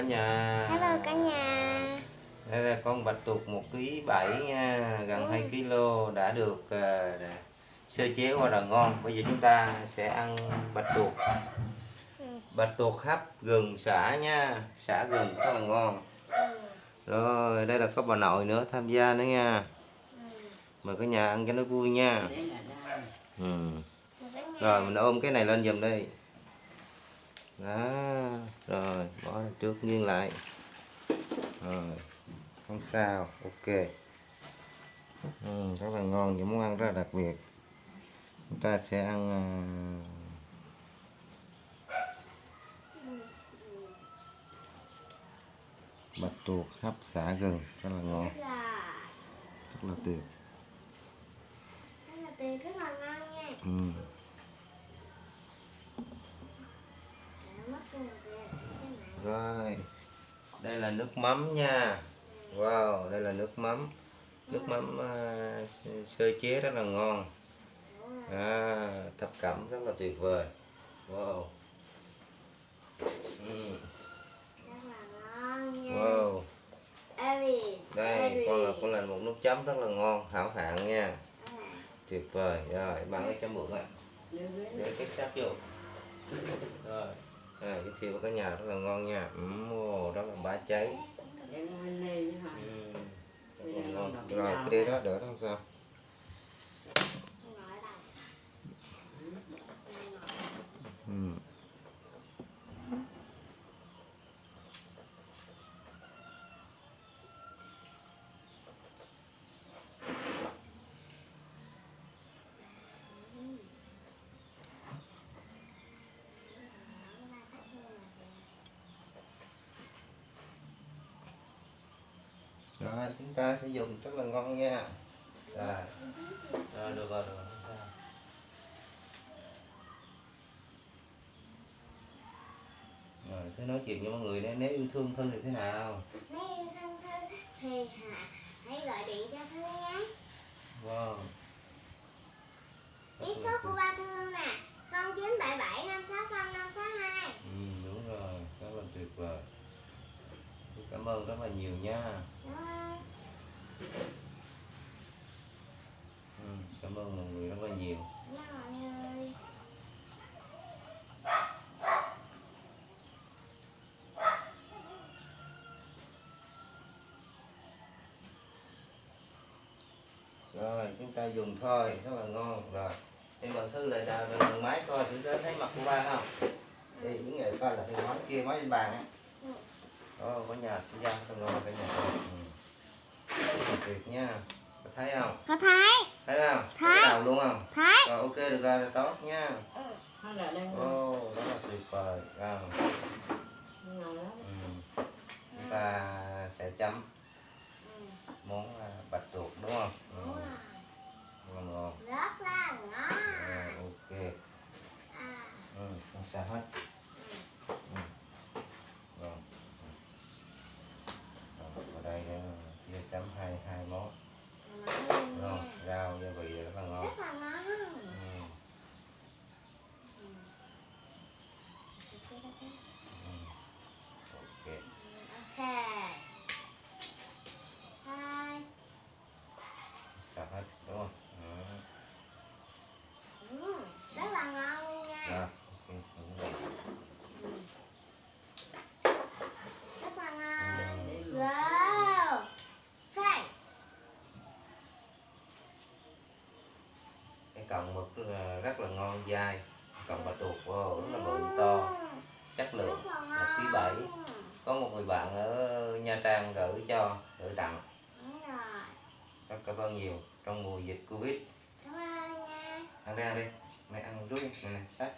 cả nhà. Hello cả nhà. Đây là con bạch tuộc một ký bảy nha gần Ừ. 2 kg đã được đã sơ chế qua là ngon. Bây giờ chúng ta sẽ ăn bạch tuộc. Ừ. bạch tuộc hấp gừng xả nha xả gừng rất là ngon. Rồi đây là có bà nội nữa tham gia nữa nha. Mời cả nhà ăn cho nó vui nha. Ừ. Rồi mình ôm cái này lên giùm đi đó rồi bỏ trước nghiêng lại. Rồi không sao ok. Ừ, rất là ngon những món ăn rất là đặc biệt. Chúng ta sẽ ăn à, bạch tuộc hấp xả gừng rất là ngon. Rất là rất là tuyệt. Rất là tuyệt rất là ngon nha. Ừ. Để mất luôn rồi cái này Rồi, đây là nước mắm nha. Wow, đây là nước mắm. Nước mắm uh, sơ- chế rất là ngon. À, thập cẩm rất là tuyệt vời. Wow. Ừ, Wow, đây con là con là một nước chấm rất là ngon, hảo hạng nha. Tuyệt vời. Rồi, bạn ấy chấm muỗng ạ. Để cái sát vô. Rồi. À, giới thiệu với cả nhà rất là ngon nha. Ừm, wow, rất là bá cháy. Ừ, rất là ngon. Rồi, cái đó đỡ đó không sao. Ừ. Rồi, chúng ta sẽ dùng rất là ngon nha. Rồi, rồi được rồi, được rồi. không. Rồi, thứ nói chuyện với mọi người nếu, nếu yêu thương Thư thì thế nào? Nếu yêu thân Thư thì hả, hãy gọi điện cho Thư nhé Wow. Biết số của ba Thư nè 0977 560 562 Ừ, đúng rồi, rất là tuyệt vời. Cảm ơn rất là nhiều nha. Ừ, cảm ơn mọi người rất là nhiều. Rồi, chúng ta dùng thôi, rất là ngon. Rồi, em bằng Thư lại đào bằng máy coi thử thấy mặt của ba không? Đi, những người coi là cái máy kia, máy trên bàn á. Ồ, có nhà, cái gian rất ngon cả nhà. Ừ. Tuyệt nha. Có thấy không? Có thấy Thấy không? Thấy. Cái đầu luôn không? Thấy Rồi, ok, được rồi, là tốt nha. Đây. Ồ, rất là tuyệt vời. Ngon lắm. Ừ. Chúng ta sẽ chấm món à, bạch tuộc đúng không? Ừ. Là ngon. Rất là ngon Rồi, ok. à, Ừ, không sao hết. Ừ. Rồi. Rồi, ở đây nữa, chia chấm hai hai món. ngon Ngon, nha. rau gia vị rất là ngon. Rất là ngon Ừ. Ok. Ok Hai Sao hết đúng không? Ừ. ừ, Rất là ngon luôn nha Rồi, ok. đúng rồi. Rất là ngon Wow Đây cọng mực rất là, rất là ngon dai. Cọng bạch tuộc wow, rất là bự to chất lượng. Là một ký bảy có một người bạn ở Nha Trang gửi cho gửi tặng. Rất cảm ơn nhiều trong mùa dịch Covid. Cảm ơn nha ăn đi ăn đi. Này ăn rút đi này này sách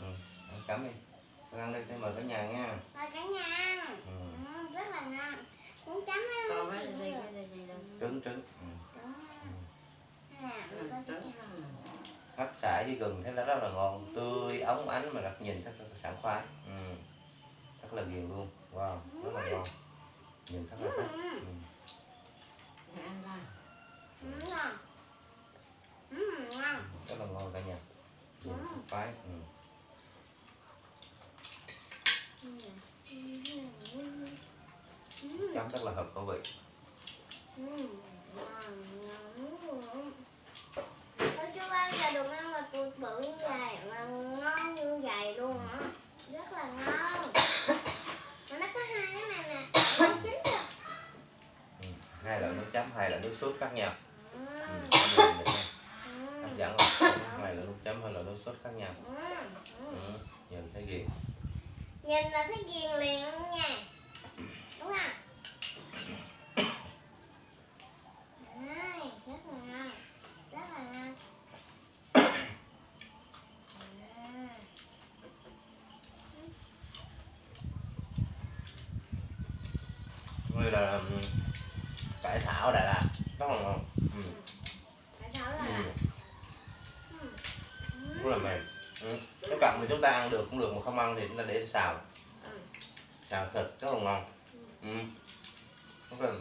ừ, ăn cắm đi. Con ăn đi thế mời cả nhà nha. Mời cả nhà ăn. Ừ. ừ, Rất là ngon. Muốn chấm Còn trứng trứng hấp xả với gừng thế là rất là ngon. Tươi ống ánh mà đặt nhìn rất là sảng khoái. Ừ. rất là nhiều luôn. Wow rất là ngon. Nhìn rất là thích. Ừ. ừ. ừ. rất là ngon cả nhà. Nhìn thật khoái. Ừ. chấm rất là hợp khẩu vị. Bự như vậy mà ngon như vậy luôn á rất là ngon mà nó có hai cái này nè ngon chín rồi ừ. hai loại nước chấm hai loại nước sốt khác nhau ừ. ừ. hấp dẫn không hai loại nước chấm hai loại nước sốt khác nhau Ừ. Nhìn thấy ghiền nhìn là thấy ghiền liền nha đúng không Đấy, rất là ngon rất là ngon À. như là ừ, cải thảo Đà Lạt rất là ngon ừ. Thảo là Ừ. Ừ. rất là mềm ừ. cái cặn thì chúng ta ăn được cũng được mà không ăn thì chúng ta để xào Ừ. xào thịt rất là ngon ừ. rất là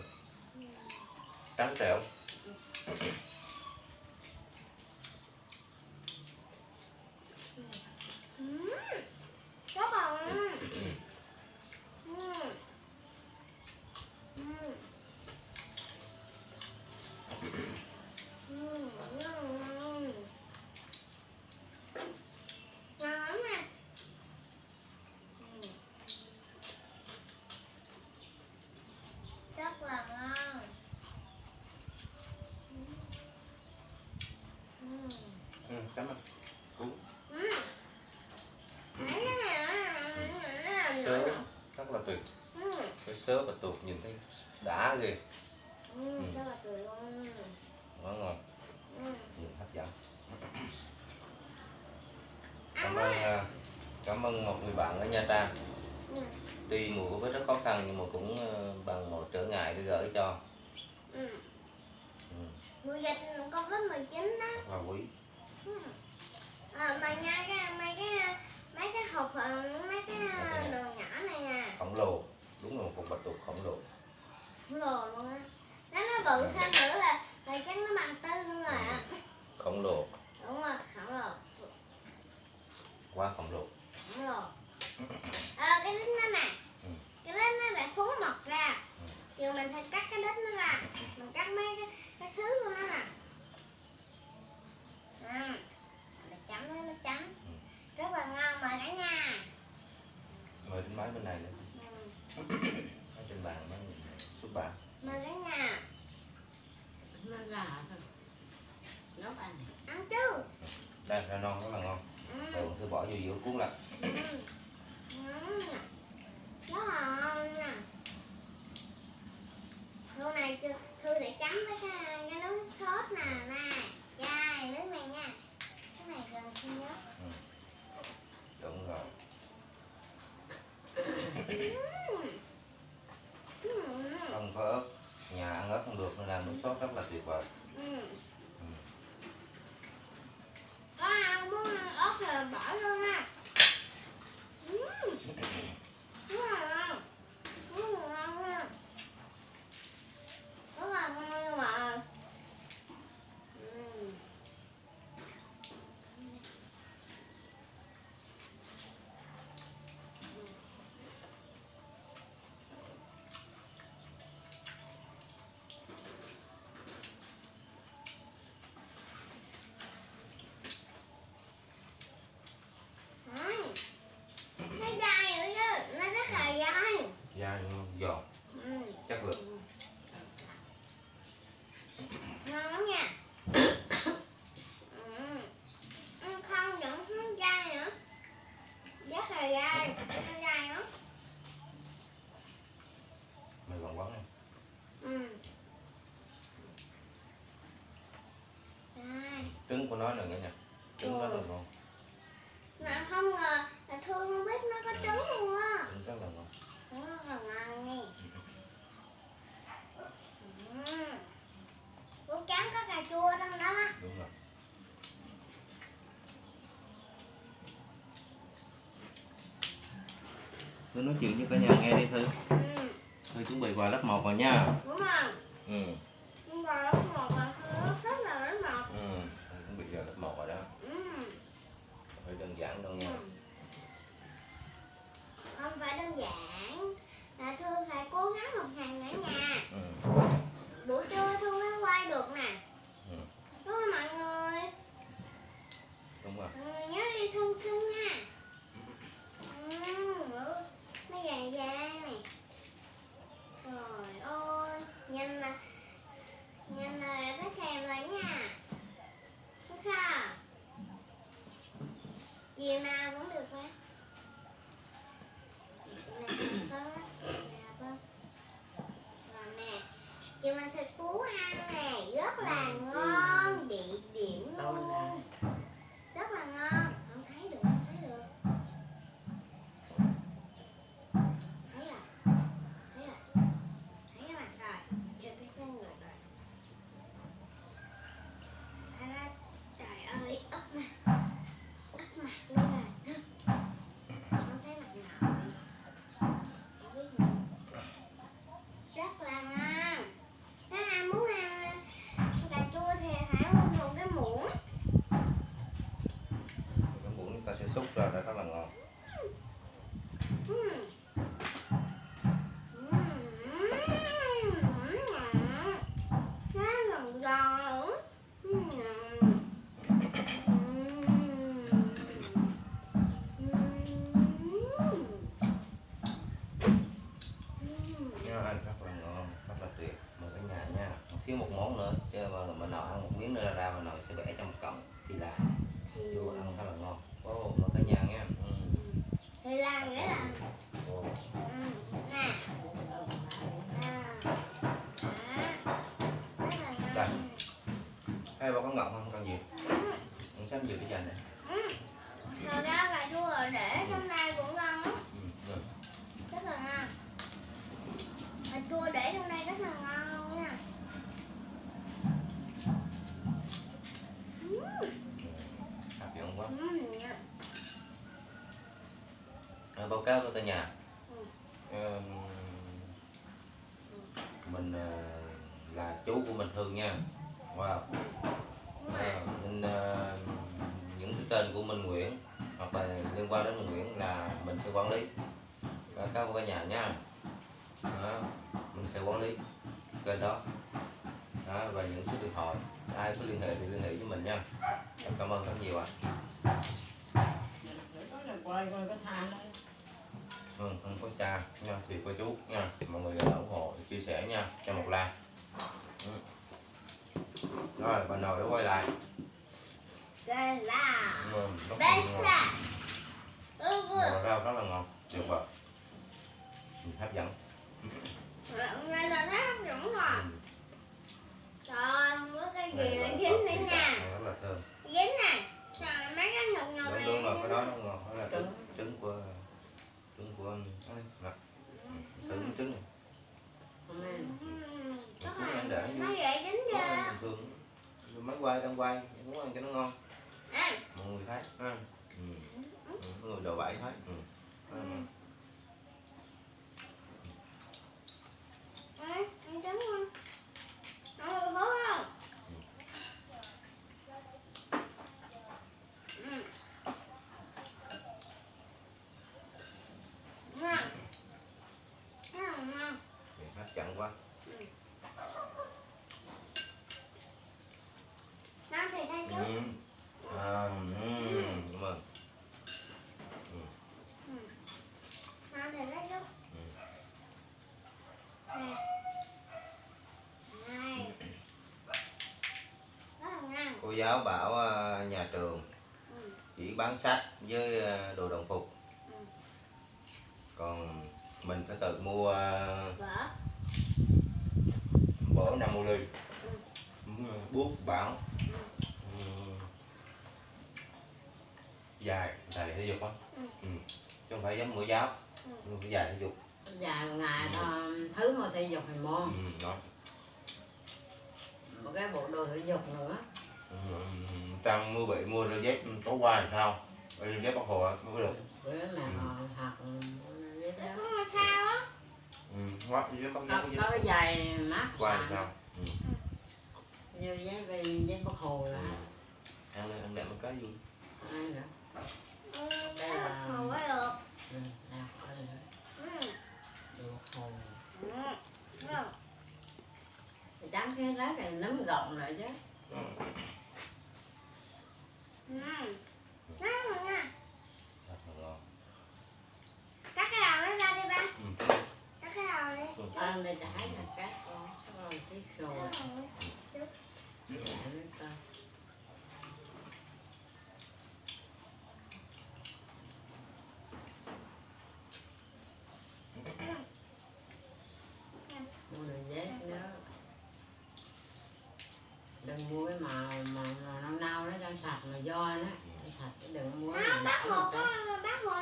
trắng trẻo Ừ. Rất là ngon. Ừ. Ừ. Ừ, ngon, ngon. Ngon lắm nè. Ừ. Rất là ngon. Ừ. ừ. cảm ơn cú Ừ. Nãy cái này nó- nó- nó- sớ rất là tuyệt Ừ. cái sớ và tuột nhìn thấy đã ghê Ừ, là tuyệt luôn. ngon ngon Ừ. nhìn hấp dẫn cảm quá. ơn à, cảm ơn một người bạn ở Nha Trang Ừ. tuy mùa Covid rất khó khăn nhưng mà cũng ờ, bằng một trở ngại để gửi cho Ừ. ừ. Mùa dịch Covid-19 đó. rất là quý Ừ. À, mà nha cái mấy cái mấy cái hộp ờ, mấy cái ờ, đồ nhỏ này nè khổng lồ đúng là một bạch tuộc khổng lồ khổng lồ luôn á. Nó nó bự thêm nữa là là chắc nó bằng tư luôn rồi á. Khổng lồ. Đúng rồi khổng lồ. Quá khổng lồ. Khổng lồ. Ờ cái đít nó nè. Ừ. cái đít nó lại phú mọc ra. Chiều mình phải cắt cái đít nó ra. Mình cắt mấy cái cái xứ của nó nè. À, để chấm với nước chấm. Rất là ngon mời cả nhà. Mời đến máy bên này nữa ừ. ở trên bàn nó mời cả nhà. Nó là thôi nấu ăn. Ăn chứ. Đây rau non rất là ngon. Ừ. rồi thư bỏ vô giữa cuốn lại. Ừ. Rất là ngon nè Thư này chưa Thư để chấm với cái, cái nước sốt nè nè Chai nước này nha. Cái này gần Thư nhớ đúng rồi Ừ. Ừ. không có ớt nhà ăn ớt không được nên làm nước sốt rất là tuyệt vời Ừ. Có ai muốn ăn ớt thì bỏ vô nha Ừ. Rất là ngon Rất là ngon nha Rất là ngon nhưng mà Ừ. Đấy. Nó dai nữa chứ, nó rất là dai. dai giòn Ừ. chất lượng Ngon lắm nha. Ừ. Ăn không vẫn không dai nữa. Rất là dai, nó dai lắm. mày còn quán này Ừ. Dai. trứng của nó nữa nha trứng rất là ngon Mà không ngờ là Thương không biết nó có trứng luôn á. trứng rất là ngon Nó rất là ngon nha. Ừ. Củ trắng có cà chua trong đó á. đúng rồi Nói chuyện với cả nhà nghe đi Thư Ừ. Thư chuẩn bị vào lớp 1 rồi nha Đúng rồi. Ừ này Thật ra cà chua để trong đây cũng ngon lắm, ừ. rồi. rất là ngon. Cà chua để trong đây rất là ngon luôn nha. hấp dẫn quá Ừm, nha. Rồi, báo cáo với cả nhà Ừ. Mình ờ, là chú của mình Thương nha wow nên ờ, cái tên của Minh Nguyễn hoặc là liên quan đến Minh Nguyễn là mình sẽ quản lý. Báo các cái nhà nha. Đó, mình sẽ quản lý kênh đó. Đó, và những số điện thoại. Ai có liên hệ thì liên hệ với mình nha. Em cảm ơn rất nhiều ạ. À. ừ, không có cha nha thì cô chú nha. Mọi người ủng hộ chia sẻ nha. Cho một like. Ừ. rồi bà nội đã quay lại. Đây là ừ, rất là ừ, ừ. Rau rất là ngon tuyệt vời ừ, hấp dẫn Đây là rất hấp dẫn rồi. ừ. Trời ơi, có cái gì Này là là dính thịt nha. rất là thơm Dính nè. Trời mấy cái nhục đúng này. đúng rồi cái đó nó ngon đó là trứng Trứng. trứng của trứng của mặt ừ, trứng này Ừm, Trứng là anh để nó vậy dính Nó chưa? bình thường máy quay đang quay muốn ăn cho nó ngon mọi người thấy? Ha ừ. Ừ, mọi người đồ bẫy thấy? Ừ. Rất là ngon. ăn ăn trứng không? Mọi người hố không? Ừm. Ngon. Rất là ngon. Thì hấp dẫn quá Ngon thì đây chứ. ừ. À, ừ. cảm ơn Ngon thì đây chứ. Nè. Này. Rất là ngon. Cô giáo bảo ờ, nhà trường Ừ. chỉ bán sách với ờ, đồ đồng phục Ừ. còn mình phải tự mua bổ năm ô ly Ừ. bút bảo ừ. dài thầy thể dục á Ừ. ừ. chứ không phải giống mẫu giáo Ừ. dài thể dục dài ngày đó thứ mà thể dục thì môn ừ. đó. một cái bộ đồ thể dục nữa Ừ. Trang mua bị mua đôi dép tối qua thì sao đôi dép bác hồ mới được bữa nào học biết đó Có là sao á? ừ. quá dép bác có, dép có cái giày mát qua thì xài. sao ừ. như giấy vì giấy bắc hồ Ừ. là ăn lên ăn đẹp một cái vui nữa Ừ, Đây cái là- hột mới được. ừ, nào Ừ. hồ Ừ. Được. thì trắng cái rác này nấm gọng rồi chứ ừ. Rất là ngon. rất là ngon Cắt cái đầu nó ra đi ba. ừ. Cắt cái đầu đi. Ăn đây trái là cát con rồi xí rồi Được rồi. Để biết coi. Đừng mua cái màu mà, mà nâu nâu nó trong sạch mà do nó trong sạch đừng mua Đó, cái bác hồ có bác hồ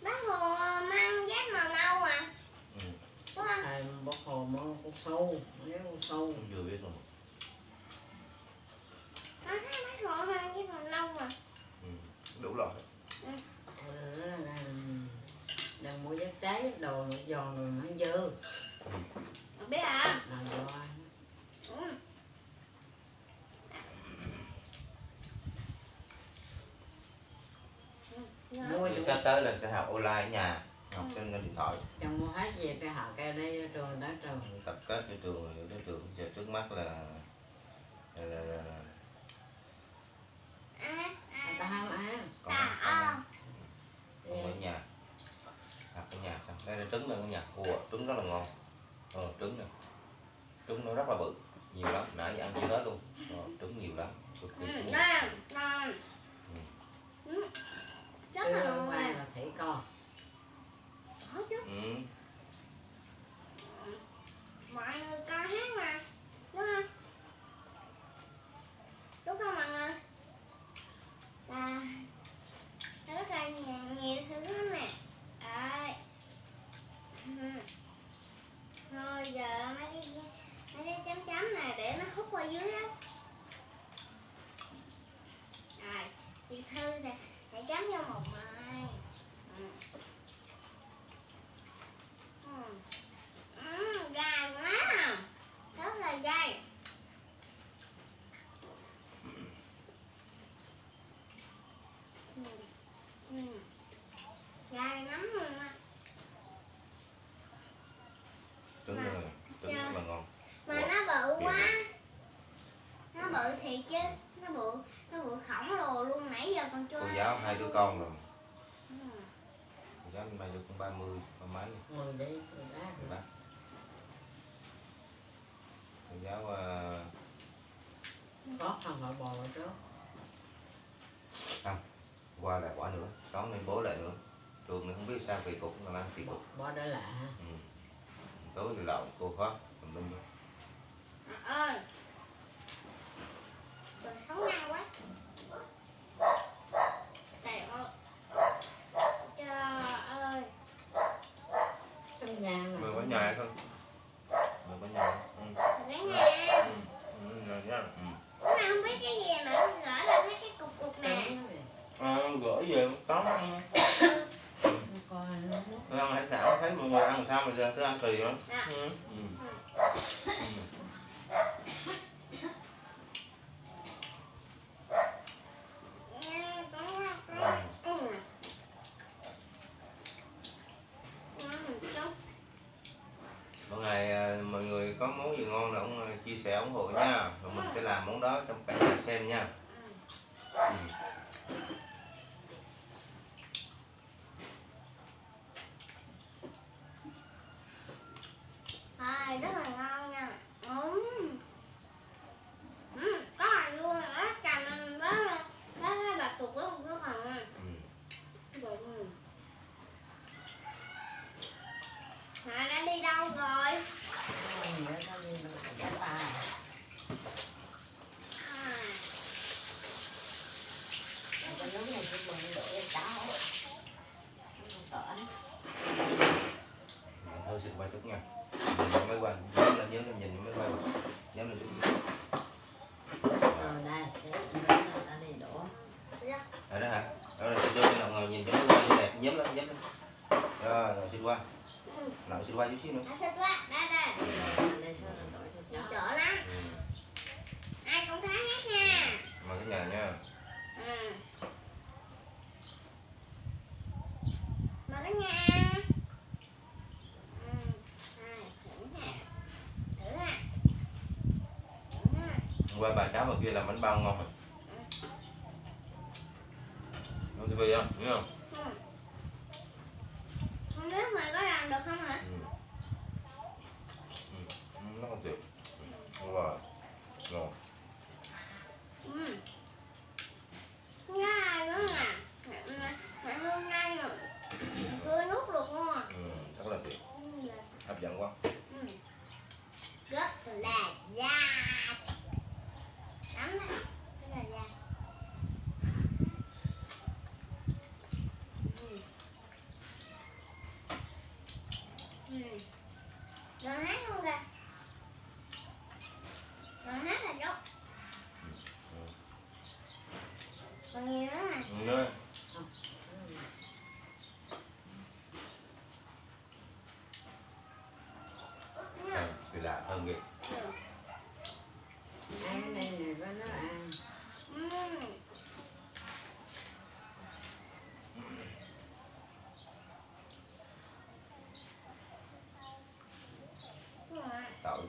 bác hồ mang dép màu nâu à? Ừ. đúng không? Bác hồ mua con sâu nếu con sâu. Cũng chưa biết luôn con thấy bác hồ mang dép màu nâu à? Ừ. đủ rồi. Đừng mua dép trái dép đồ giòn rồi nó dơ. Không biết à? Là do ừ. Ừ. mua Thì sắp tới là sẽ học online ở nhà học trên điện thoại. Trong mua hết về cái họ cái đây trường tới trường. Tập kết cho trường tới trường. Giờ trước mắt là là, là, là, là. À, người ta à. không ăn con À, con ở nhà. Học ở nhà xong đây là trứng này ở nhà ủa trứng rất là ngon. Ờ trứng này trứng nó rất là bự nhiều lắm. Nãy giờ ăn chưa hết luôn. Ờ, trứng nhiều lắm. Cực kỳ Ừ, trứng nhiều. ngon, là chứ ngon qua à. là thủy con Có chứ. ừ. Mọi người coi hát mà. Đúng không? Đúng không mọi người? Là nó rất là nhiều, nhiều thứ lắm nè. Đấy. Ừ. Rồi giờ mấy cái mấy cái chấm chấm này để nó hút qua dưới á. Rồi, chị Thư thì hãy gắn vô một mai. Ừ. Ừ. Ừ, dài quá à. rất là dài ừ. Ừ. dài lắm luôn á trứng này trứng rất là ngon mà nó bự quá nó bự thiệt chứ nó bự nó bự khổng lồ luôn nãy giờ còn chưa cô giáo hai đứa con rồi. Ừ. cô giáo nay được cũng ba mươi ba mấy. Bác cô giáo ờ, có không phải bò vào trước. Qua lại quả nữa đón lên bố lại nữa. Trường này không biết sao kỳ cục mà ăn kỳ cục. bò đó lạ ừ. tối thì lậu cô phát tùm lum. À, ơi Trời sống nhanh quá Trời ơi Trời ơi trong nhà mà mời có nhà hay không mời có nhà ừ. Cả nhà Ừ. Ừ, rồi nha. Ừ. Mà không biết cái gì nữa Gỡ là mấy cái cục cục nè À, gửi về tóm ăn ăn hải sản thấy mọi người ăn sao mà giờ cứ ăn kỳ lắm Dạ. ừ. Ừ. Ừ. Nha, có có Ừ. Ngon một chút Mỗi ngày à, mọi người có món gì ngon là ông à, chia sẻ ủng hộ nha rồi mình sẽ làm món đó trong cả nhà xem nha ừ. Rồi, rất là ngon nha Ừm Ừm, có hành luôn á Cằm đó là Đó là bạch tuộc có một cái phần à Ừ. Rồi, ừ. Mà đã đi đâu rồi? nữa nó đi nó cái ta À, cái nước này cái bừng đổ cái cháo tỏi Mình thôi xin quay chút nha nhìn vào máy quay nhớ là nhớ là nhìn vào máy quay nhớ là chút rồi đây thế người ta đi đổ dạ. ở đó hả ở đây đưa cái nào ngồi nhìn cho máy quay như đẹp nhấm lên nhấm lên rồi rồi xin qua Ừ. xíu nữa À, quá, đây đây Chỗ chó lắm ừ. Ai cũng thấy hết nha mời cái nhà nha Ừ. Mà cả nhà. Ừ. Qua bà cháu bà kia làm bánh bao ngon rồi Ngon tivi không? Ừ. Không biết mày có làm được không hả? Ừ. Ừ. Ừ, Nó còn tuyệt Ngon rồi Ngon Ừ. Ngai nữa nè. Mẹ, mẹ, mẹ hương ngai rồi. Tươi nuốt được luôn à. ừ. Rất là tuyệt Ừ. Hấp dẫn quá Ừ. Rất là da.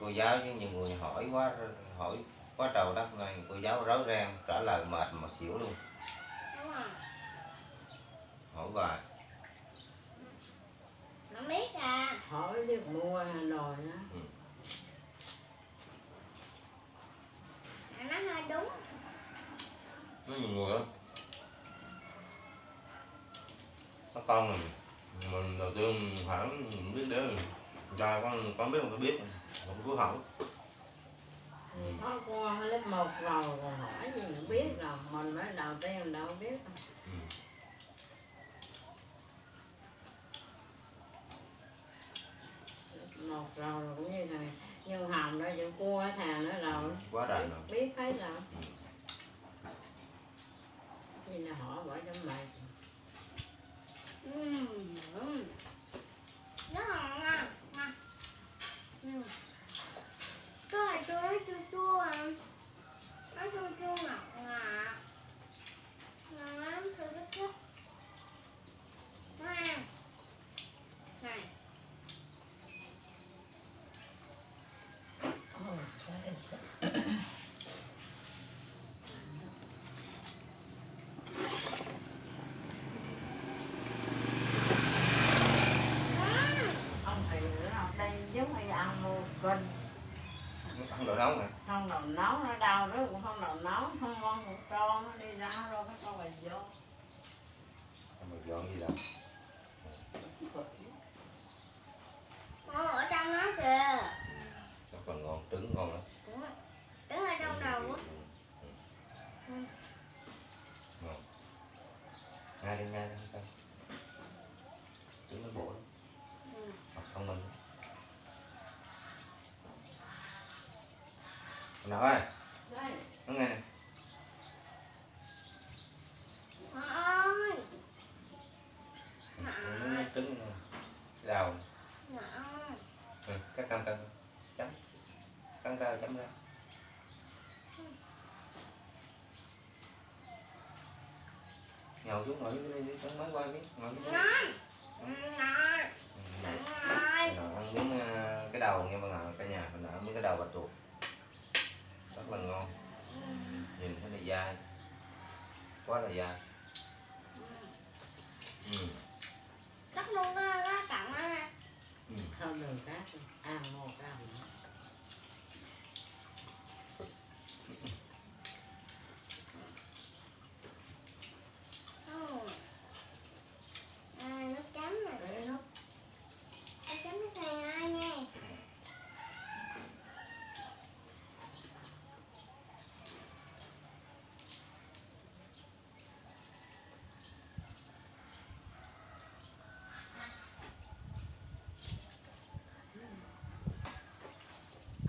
Cô giáo chứ nhiều người hỏi quá hỏi quá trời đất này cô giáo rối ren trả lời mệt mà xỉu luôn. Hỏi hoài nó biết à hỏi biết mua Hà Nội đó mà nó hơi đúng nó nhiều người lắm các con mình mình đầu tiên hỏi mình biết đến ra con con biết không có biết không cứ hỏi ừ. có qua lớp 1 rồi còn hỏi gì nữa biết rồi mình mới đầu tiên đâu biết đâu. Ừ. Lớp một rồi cũng như này đó vụ cua thằng nữa rồi quá biết, rành rồi biết thấy rồi Ừ. gì là hỏi bỏ trong mày rất là ngon ngon Ừm. cái này chua nó chua à nó chua chua ngọt ngọt ngon lắm thử rất thích Ngon. này oh, that is Ngon. không thì nữa đâu đây giống như ăn mua canh ăn đồ nóng hả không đầu nấu nó đau đó cũng không đầu nấu không ngon cũng cho nó đi ra rồi cái con bài vô mà dọn gì đâu Ồ, ở trong nó kìa nó còn ngon trứng ngon lắm Đúng rồi. Đứng ở trong đầu á Ừ. ngon ngay đi ngay đi sao trứng nó bổ lắm Ừ. học thông minh nào ơi nó nghe nè nó trứng rào ừ, Cắt cam cam chấm cắn ra chấm ra nhậu xuống ngồi xuống đi chấm mới qua biết ngồi xuống quá là dai ừ. cắt luôn cái cái cọng đó nè Ừ. không đường cát ăn một ăn Ừ. à, nước chấm nè để nó nước chấm nước thang ai nha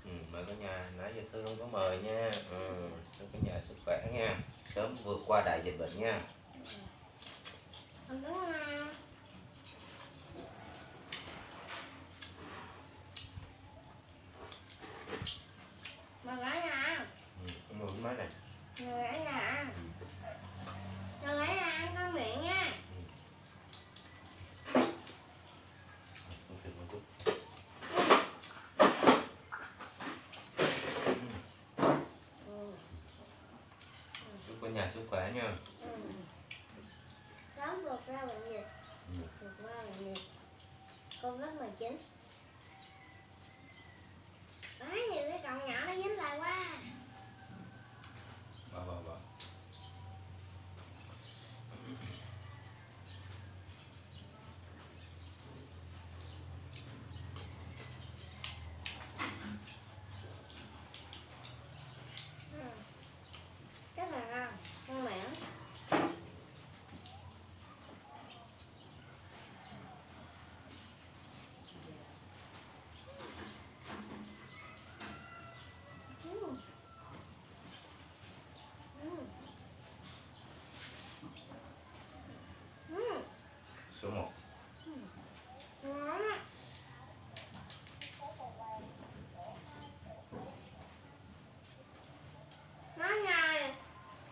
Ừ, mời cả nhà. Nãy giờ tôi không có mời nha. Ừ. chúc cả nhà sức khỏe nha. Sớm vượt qua đại dịch bệnh nha. nhà sức khỏe nha. Ừ. Sống vượt ra bệnh dịch. Ừ. Vượt qua bệnh dịch. Covid-19 số 1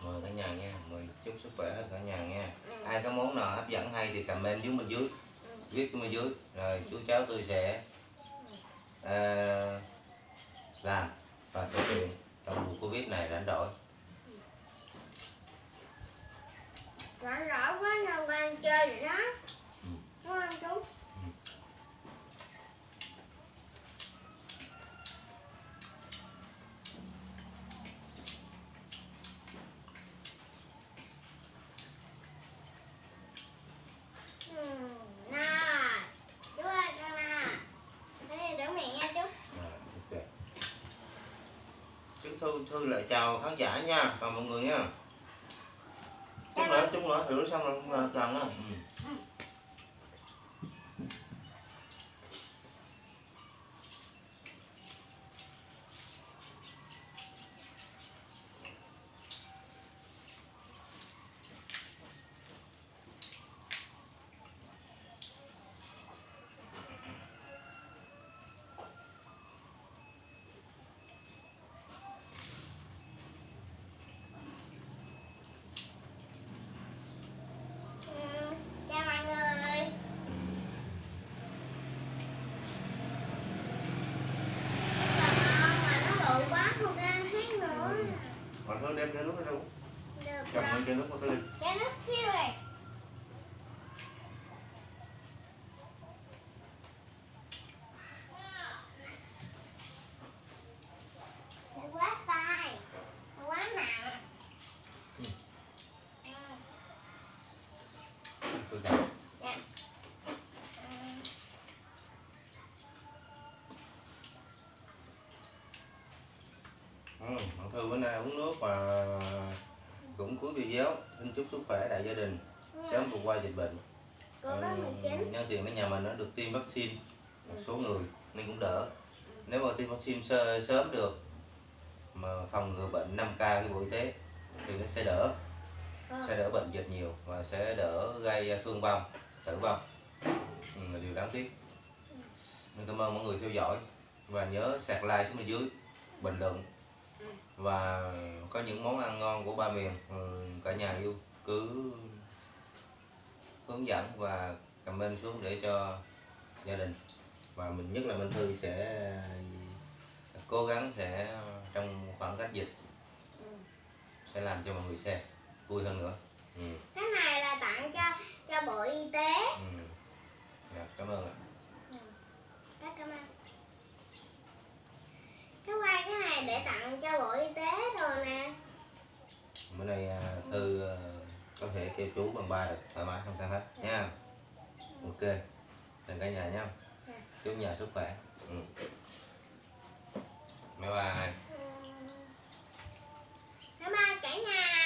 mời cả nhà nha mời chúc sức khỏe hết cả nhà nha. Ừ. ai có món nào hấp dẫn hay thì comment dưới bên dưới. Viết xuống bên dưới. Rồi chú cháu tôi sẽ uh, làm và thực hiện trong mùa covid này rảnh rỗi rảnh rỗi quá nào quan chơi rồi đó Ừ. đúng không chú Ừ, nào chú ơi con nào cái này đỡ mẹ nha chú à, ok chú thư lại chào khán giả nha. Và mọi người nha. Chút nữa chút nữa rửa xong rồi là cần người đem cái nước ra đâu cầm rồi. cái nước vào cái ly nó siêu này Nó quá tay Nó quá nặng Ừ. Ừ, tôi cầm dạ. Ừ, ừ, bữa nay uống nước và cũng cuối video xin chúc sức khỏe đại gia đình. Sớm vượt qua dịch bệnh. Cô có Ừ, 19 nhân tiện ở nhà mình nó được tiêm vaccine một số người nên cũng đỡ. Nếu mà tiêm vaccine sơ, sớm được mà phòng ngừa bệnh 5k của bộ y tế thì nó sẽ đỡ. Ờ. sẽ đỡ bệnh dịch nhiều và sẽ đỡ gây thương vong tử vong. Ừ, là điều đáng tiếc. Nên cảm ơn mọi người theo dõi và nhớ sạc like xuống bên dưới. Bình luận và có những món ăn ngon của ba miền ừ, cả nhà yêu cứ hướng dẫn và comment xuống để cho gia đình và mình nhất là Minh Thư sẽ cố gắng sẽ trong khoảng cách dịch Ừ. sẽ làm cho mọi người xem vui hơn nữa ừ. Cái này là tặng cho cho Bộ Y tế Ừ. Dạ, cảm ơn ạ Rất cảm ơn cái quay cái này để tặng cho bộ y tế rồi nè. Bữa nay à, thư à, có thể kêu chú bằng ba được thoải mái không sao hết dạ. nha. Ok đừng cả nhà nha. Dạ. chú nhà sức khỏe. Ừ. bye bye. Ờ. Bye bye cả nhà.